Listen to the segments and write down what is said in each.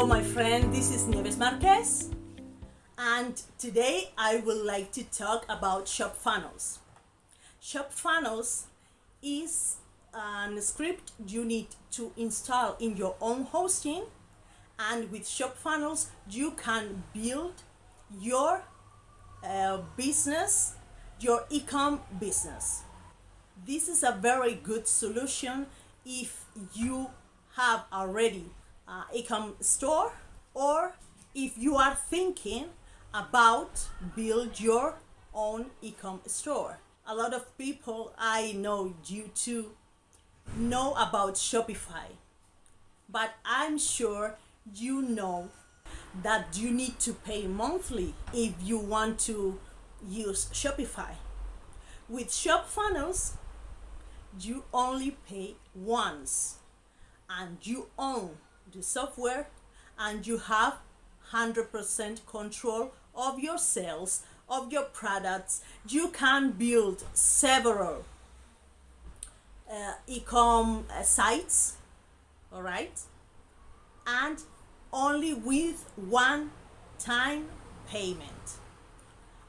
Hello my friend, this is Nieves Marquez and today I would like to talk about Shop Funnels. Shop Funnels is a script you need to install in your own hosting and with Shop Funnels you can build your uh, business, your e-com business. This is a very good solution if you have already uh, e-com store or if you are thinking about build your own e-com store. A lot of people I know you to know about Shopify, but I'm sure you know that you need to pay monthly if you want to use Shopify. With Shop Funnels, you only pay once and you own the software and you have 100% control of your sales, of your products. You can build several uh, e-com uh, sites, all right? And only with one time payment.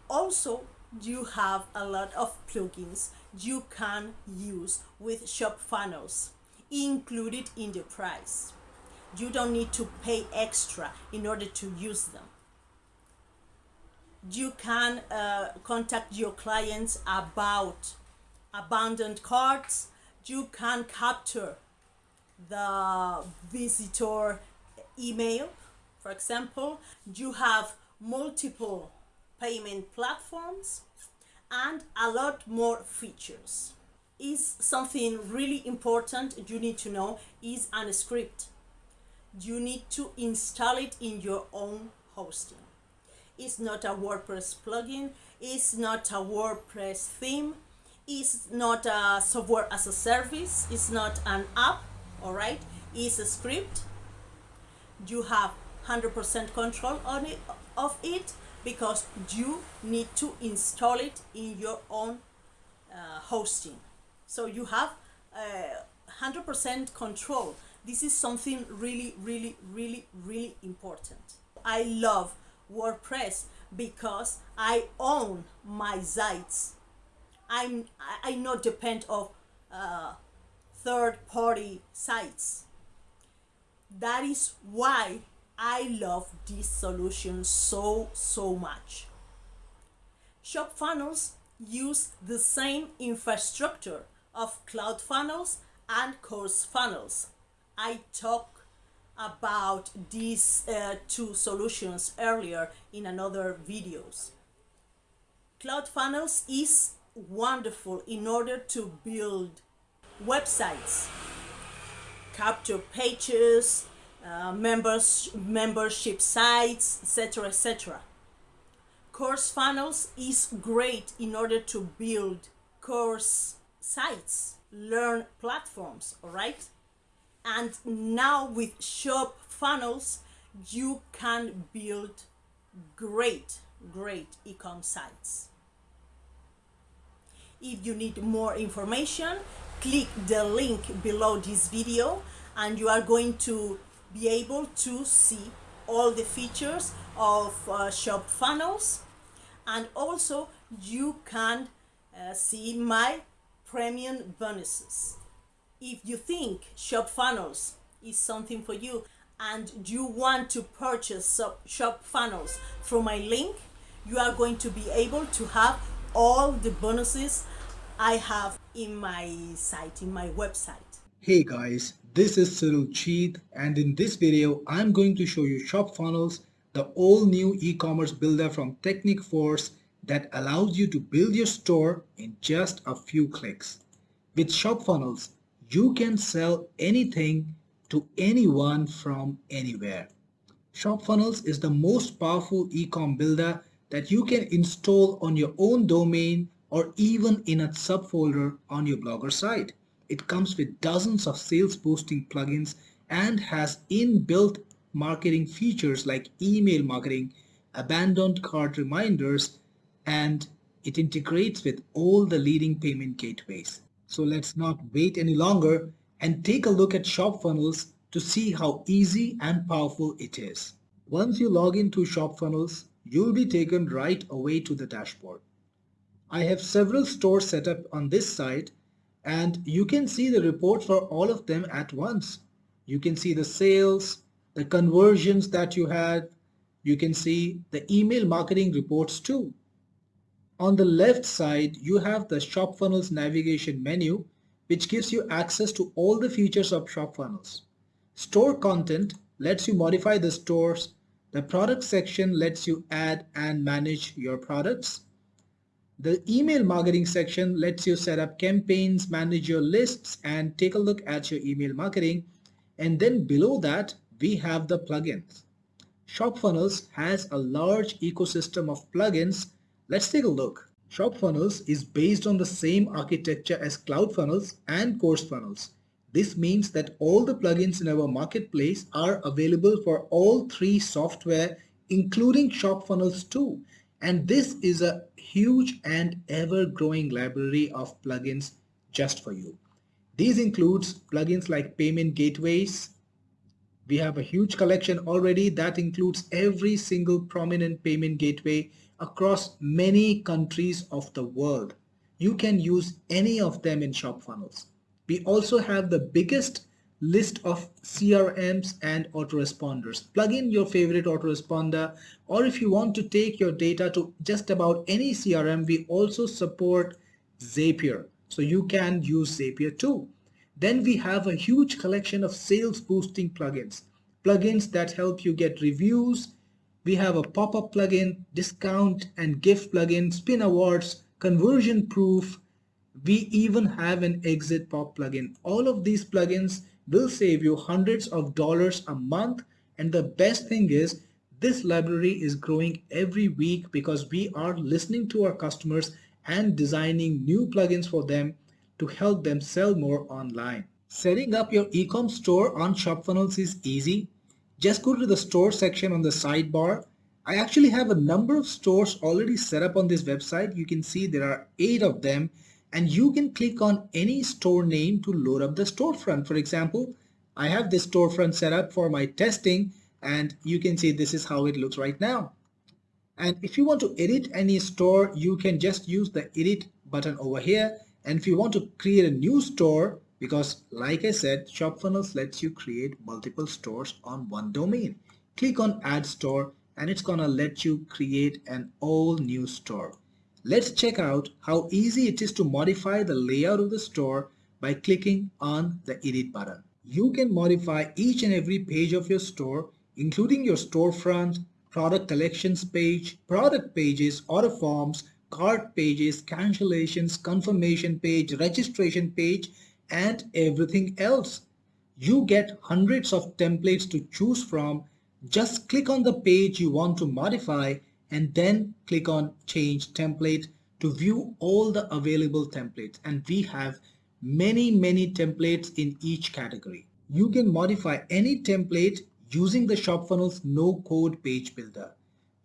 Also, you have a lot of plugins you can use with Shop Funnels included in the price. You don't need to pay extra in order to use them. You can uh, contact your clients about abandoned carts. You can capture the visitor email. For example, you have multiple payment platforms and a lot more features. Is something really important you need to know is an script you need to install it in your own hosting. It's not a WordPress plugin, it's not a WordPress theme, it's not a software as a service, it's not an app, all right? It's a script. You have 100% control on it, of it because you need to install it in your own uh, hosting. So you have 100% uh, control this is something really, really, really, really important. I love WordPress because I own my sites. I'm I not depend of uh, third-party sites. That is why I love this solution so so much. Shop Funnels use the same infrastructure of CloudFunnels and Course Funnels. I talked about these uh, two solutions earlier in another videos. Cloud Funnels is wonderful in order to build websites, capture pages, uh, members, membership sites, etc. etc. Course Funnels is great in order to build course sites, learn platforms, all right? And now with shop funnels you can build great great e-com sites. If you need more information click the link below this video and you are going to be able to see all the features of uh, shop funnels. And also you can uh, see my premium bonuses if you think shop funnels is something for you and you want to purchase shop funnels through my link you are going to be able to have all the bonuses I have in my site in my website. Hey guys this is Cyril Cheat and in this video I'm going to show you shop funnels the all new e-commerce builder from Teknikforce that allows you to build your store in just a few clicks. With shop funnels you can sell anything to anyone from anywhere. ShopFunnels is the most powerful e-com builder that you can install on your own domain or even in a subfolder on your Blogger site. It comes with dozens of sales boosting plugins and has inbuilt marketing features like email marketing, abandoned cart reminders, and it integrates with all the leading payment gateways. So let's not wait any longer and take a look at ShopFunnels to see how easy and powerful it is. Once you log into ShopFunnels, you'll be taken right away to the dashboard. I have several stores set up on this site and you can see the report for all of them at once. You can see the sales, the conversions that you had, you can see the email marketing reports too. On the left side, you have the ShopFunnels navigation menu, which gives you access to all the features of ShopFunnels. Store content lets you modify the stores. The product section lets you add and manage your products. The email marketing section lets you set up campaigns, manage your lists, and take a look at your email marketing. And then below that, we have the plugins. ShopFunnels has a large ecosystem of plugins. Let's take a look. ShopFunnels is based on the same architecture as CloudFunnels and CourseFunnels. This means that all the plugins in our marketplace are available for all three software including ShopFunnels too. And this is a huge and ever-growing library of plugins just for you. These includes plugins like payment gateways, we have a huge collection already that includes every single prominent payment gateway across many countries of the world. You can use any of them in ShopFunnels. We also have the biggest list of CRMs and autoresponders. Plug in your favorite autoresponder or if you want to take your data to just about any CRM, we also support Zapier. So you can use Zapier too. Then we have a huge collection of sales boosting plugins, plugins that help you get reviews. We have a pop-up plugin, discount and gift plugin, spin awards, conversion proof. We even have an exit pop plugin. All of these plugins will save you hundreds of dollars a month. And the best thing is this library is growing every week because we are listening to our customers and designing new plugins for them to help them sell more online. Setting up your ecom store on ShopFunnels is easy. Just go to the store section on the sidebar. I actually have a number of stores already set up on this website. You can see there are eight of them and you can click on any store name to load up the storefront. For example, I have this storefront set up for my testing and you can see this is how it looks right now. And if you want to edit any store, you can just use the edit button over here and if you want to create a new store, because like I said, ShopFunnels lets you create multiple stores on one domain. Click on add store and it's gonna let you create an all new store. Let's check out how easy it is to modify the layout of the store by clicking on the edit button. You can modify each and every page of your store, including your storefront, product collections page, product pages, order forms, cart pages, cancellations, confirmation page, registration page, and everything else. You get hundreds of templates to choose from. Just click on the page you want to modify and then click on change template to view all the available templates. And we have many, many templates in each category. You can modify any template using the ShopFunnels no code page builder.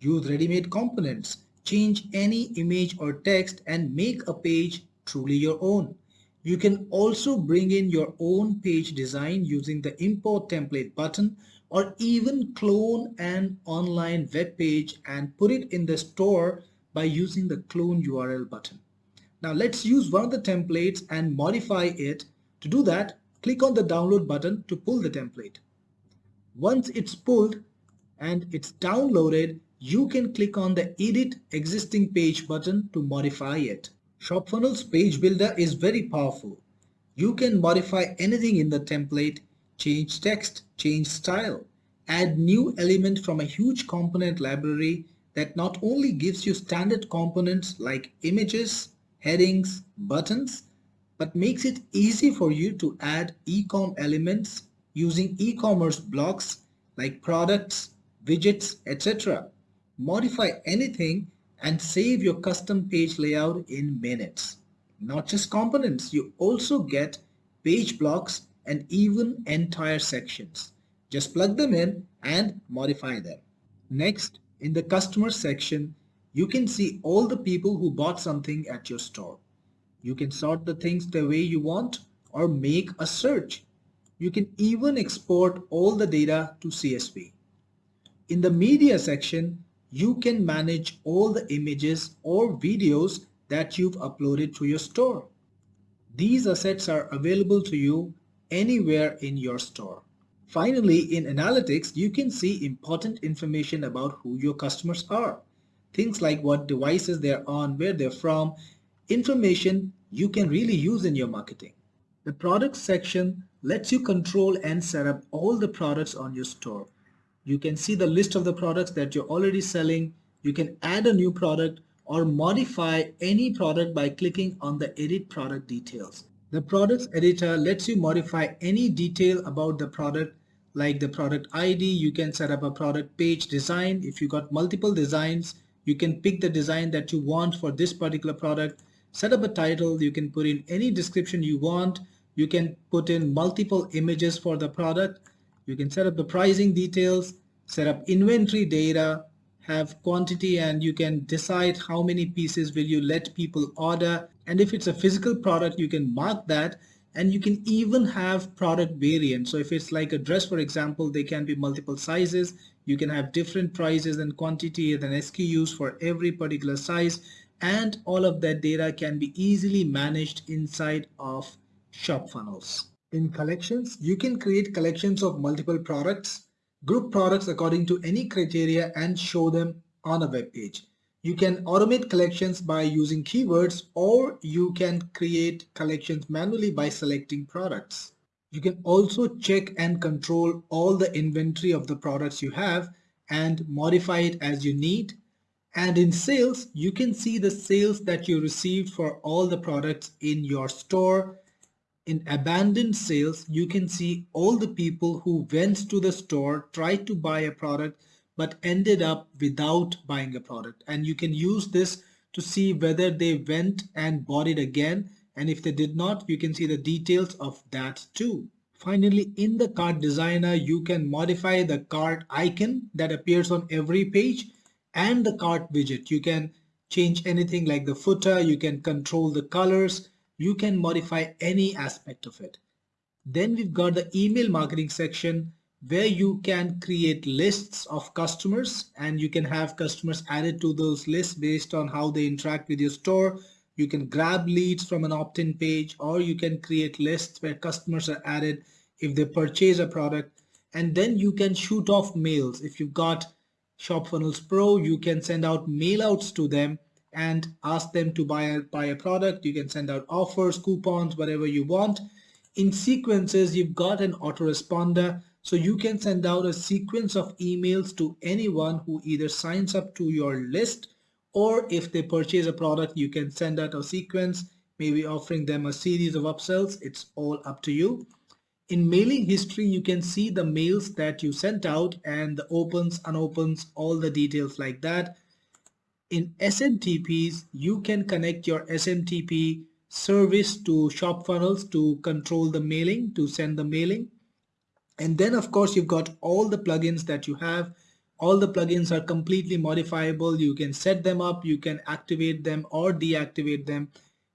Use ready-made components change any image or text and make a page truly your own. You can also bring in your own page design using the import template button or even clone an online web page and put it in the store by using the clone URL button. Now let's use one of the templates and modify it. To do that, click on the download button to pull the template. Once it's pulled and it's downloaded, you can click on the edit existing page button to modify it. ShopFunnels page builder is very powerful. You can modify anything in the template, change text, change style, add new element from a huge component library that not only gives you standard components like images, headings, buttons, but makes it easy for you to add e-com elements using e-commerce blocks like products, widgets, etc modify anything and save your custom page layout in minutes. Not just components, you also get page blocks and even entire sections. Just plug them in and modify them. Next, in the customer section, you can see all the people who bought something at your store. You can sort the things the way you want or make a search. You can even export all the data to CSV. In the media section, you can manage all the images or videos that you've uploaded to your store. These assets are available to you anywhere in your store. Finally, in analytics, you can see important information about who your customers are. Things like what devices they're on, where they're from, information you can really use in your marketing. The products section lets you control and set up all the products on your store. You can see the list of the products that you're already selling. You can add a new product or modify any product by clicking on the edit product details. The products editor lets you modify any detail about the product like the product ID. You can set up a product page design. If you got multiple designs, you can pick the design that you want for this particular product. Set up a title. You can put in any description you want. You can put in multiple images for the product. You can set up the pricing details, set up inventory data, have quantity and you can decide how many pieces will you let people order. And if it's a physical product you can mark that. And you can even have product variants. So if it's like a dress for example they can be multiple sizes. You can have different prices and quantity and SKUs for every particular size. And all of that data can be easily managed inside of shop funnels in collections you can create collections of multiple products group products according to any criteria and show them on a web page. You can automate collections by using keywords or you can create collections manually by selecting products. You can also check and control all the inventory of the products you have and modify it as you need. And in sales, you can see the sales that you received for all the products in your store in abandoned sales, you can see all the people who went to the store, tried to buy a product, but ended up without buying a product. And you can use this to see whether they went and bought it again. And if they did not, you can see the details of that too. Finally, in the cart designer, you can modify the cart icon that appears on every page and the cart widget. You can change anything like the footer, you can control the colors, you can modify any aspect of it. Then we've got the email marketing section where you can create lists of customers and you can have customers added to those lists based on how they interact with your store. You can grab leads from an opt-in page or you can create lists where customers are added if they purchase a product and then you can shoot off mails. If you've got ShopFunnels Pro, you can send out mail outs to them and ask them to buy a, buy a product. You can send out offers, coupons, whatever you want. In sequences, you've got an autoresponder. So you can send out a sequence of emails to anyone who either signs up to your list or if they purchase a product, you can send out a sequence, maybe offering them a series of upsells. It's all up to you. In mailing history, you can see the mails that you sent out and the opens, unopens, all the details like that in SMTPs, you can connect your SMTP service to shop funnels to control the mailing, to send the mailing. And then of course, you've got all the plugins that you have. All the plugins are completely modifiable. You can set them up, you can activate them or deactivate them,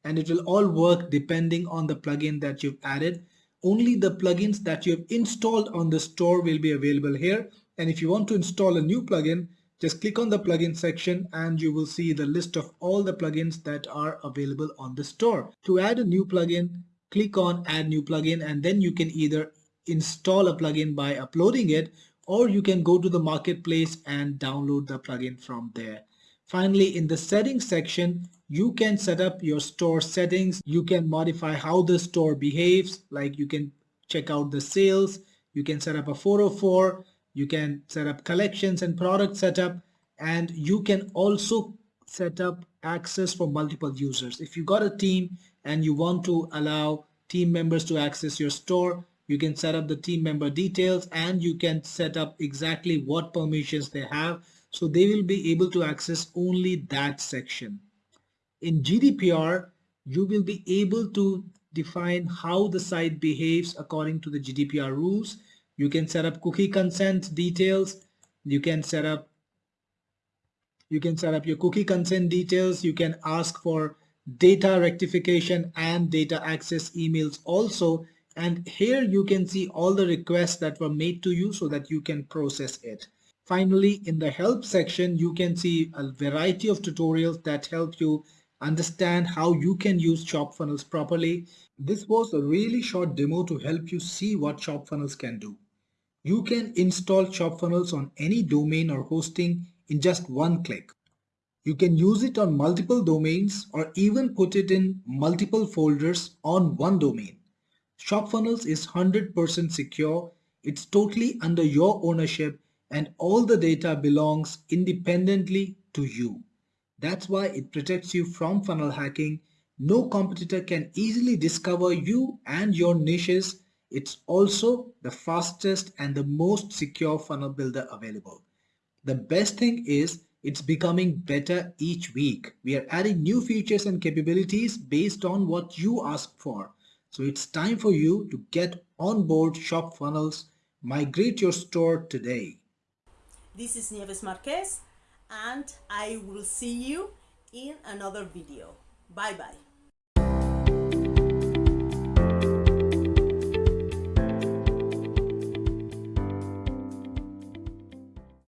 and it will all work depending on the plugin that you've added. Only the plugins that you have installed on the store will be available here. And if you want to install a new plugin, just click on the plugin section and you will see the list of all the plugins that are available on the store. To add a new plugin, click on add new plugin and then you can either install a plugin by uploading it or you can go to the marketplace and download the plugin from there. Finally, in the settings section, you can set up your store settings. You can modify how the store behaves, like you can check out the sales. You can set up a 404 you can set up collections and product setup and you can also set up access for multiple users. If you got a team and you want to allow team members to access your store you can set up the team member details and you can set up exactly what permissions they have. So they will be able to access only that section. In GDPR you will be able to define how the site behaves according to the GDPR rules you can set up cookie consent details. You can set up you can set up your cookie consent details. You can ask for data rectification and data access emails also. and here you can see all the requests that were made to you so that you can process it. Finally, in the help section, you can see a variety of tutorials that help you understand how you can use Shop Funnels properly. This was a really short demo to help you see what Shop Funnels can do. You can install Shop Funnels on any domain or hosting in just one click. You can use it on multiple domains or even put it in multiple folders on one domain. ShopFunnels is 100% secure, it's totally under your ownership and all the data belongs independently to you. That's why it protects you from funnel hacking. No competitor can easily discover you and your niches. It's also the fastest and the most secure funnel builder available. The best thing is it's becoming better each week. We are adding new features and capabilities based on what you ask for. So it's time for you to get on board Shop Funnels. Migrate your store today. This is Nieves Marquez and I will see you in another video. Bye bye.